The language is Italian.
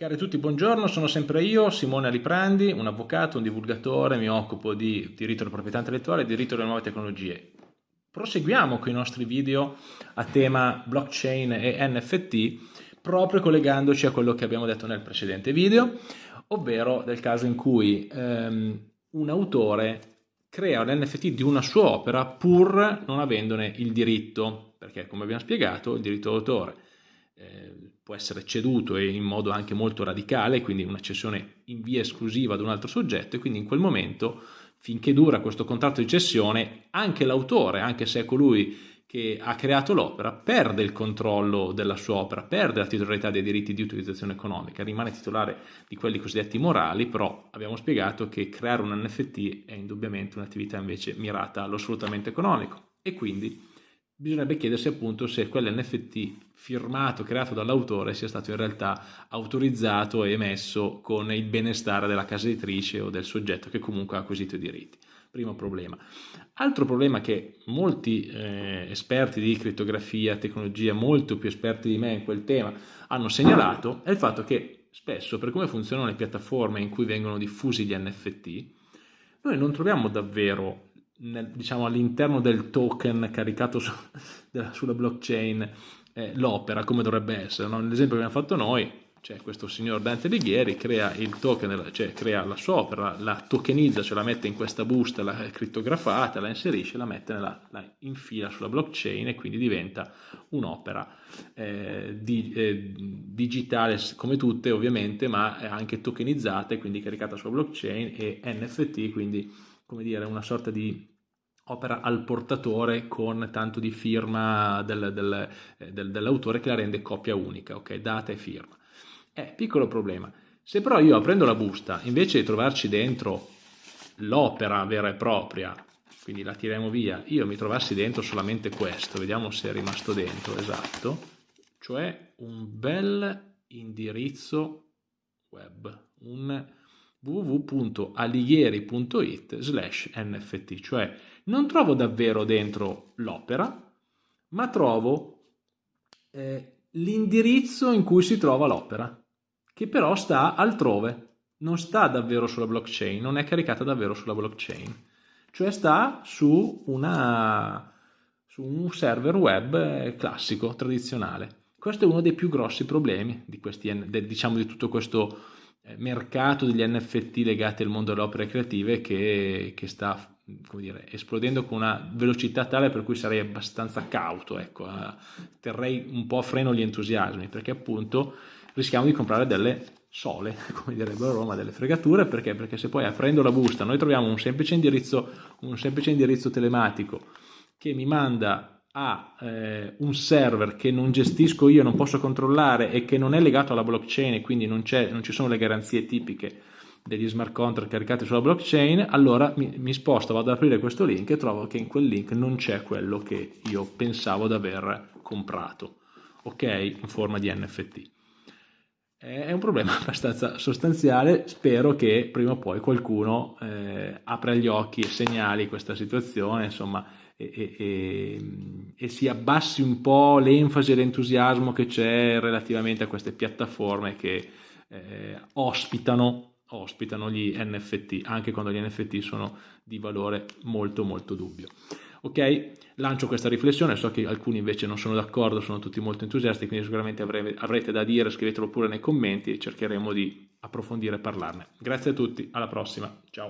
Cari tutti, buongiorno, sono sempre io, Simone Aliprandi, un avvocato, un divulgatore, mi occupo di diritto della proprietà intellettuale e diritto delle nuove tecnologie. Proseguiamo con i nostri video a tema blockchain e NFT, proprio collegandoci a quello che abbiamo detto nel precedente video, ovvero del caso in cui ehm, un autore crea un NFT di una sua opera pur non avendone il diritto, perché come abbiamo spiegato il diritto d'autore eh, può essere ceduto e in modo anche molto radicale, quindi una cessione in via esclusiva ad un altro soggetto e quindi in quel momento, finché dura questo contratto di cessione, anche l'autore, anche se è colui che ha creato l'opera, perde il controllo della sua opera, perde la titolarità dei diritti di utilizzazione economica, rimane titolare di quelli cosiddetti morali, però abbiamo spiegato che creare un NFT è indubbiamente un'attività invece mirata allo sfruttamento economico. E quindi bisognerebbe chiedersi appunto se quell'NFT firmato, creato dall'autore, sia stato in realtà autorizzato e emesso con il benestare della casa editrice o del soggetto che comunque ha acquisito i diritti. Primo problema. Altro problema che molti eh, esperti di crittografia, tecnologia, molto più esperti di me in quel tema, hanno segnalato è il fatto che spesso, per come funzionano le piattaforme in cui vengono diffusi gli NFT, noi non troviamo davvero nel, diciamo, all'interno del token caricato su, della, sulla blockchain eh, l'opera come dovrebbe essere. No? L'esempio che abbiamo fatto noi, c'è questo signor Dante Alighieri, crea il token, cioè crea la sua opera, la tokenizza, cioè la mette in questa busta, la crittografata, la inserisce, la mette nella, la infila sulla blockchain e quindi diventa un'opera eh, di, eh, digitale come tutte ovviamente, ma anche tokenizzata e quindi caricata sulla blockchain e NFT, quindi come dire una sorta di opera al portatore con tanto di firma del, del, eh, del, dell'autore che la rende copia unica, ok? Data e firma. Eh, piccolo problema. Se però io aprendo la busta, invece di trovarci dentro l'opera vera e propria, quindi la tiriamo via, io mi trovassi dentro solamente questo, vediamo se è rimasto dentro, esatto, cioè un bel indirizzo web, un www.alighieri.it slash nft, cioè non trovo davvero dentro l'opera, ma trovo eh, l'indirizzo in cui si trova l'opera, che però sta altrove, non sta davvero sulla blockchain, non è caricata davvero sulla blockchain, cioè sta su, una, su un server web classico, tradizionale. Questo è uno dei più grossi problemi di, questi, diciamo, di tutto questo eh, mercato degli NFT legati al mondo delle opere creative che, che sta dire, esplodendo con una velocità tale per cui sarei abbastanza cauto, ecco, eh, terrei un po' a freno gli entusiasmi perché appunto rischiamo di comprare delle sole, come direbbero a Roma, delle fregature, perché? Perché se poi aprendo la busta noi troviamo un semplice indirizzo, un semplice indirizzo telematico che mi manda a eh, un server che non gestisco io, non posso controllare e che non è legato alla blockchain e quindi non, non ci sono le garanzie tipiche degli smart contract caricati sulla blockchain, allora mi, mi, sposto, vado ad aprire questo link e trovo che in quel link non c'è quello che io pensavo di aver comprato, ok? In forma di NFT. È un problema abbastanza sostanziale, spero che prima o poi qualcuno eh, apra gli occhi e segnali questa situazione, insomma, e, e, e, si abbassi un po' l'enfasi e l'entusiasmo che c'è relativamente a queste piattaforme che eh, ospitano, ospitano gli NFT, anche quando gli NFT sono di valore molto molto dubbio. Ok, lancio questa riflessione, so che alcuni invece non sono d'accordo, sono tutti molto entusiasti, quindi sicuramente avrete, avrete da dire, scrivetelo pure nei commenti e cercheremo di approfondire e parlarne. Grazie a tutti, alla prossima, ciao.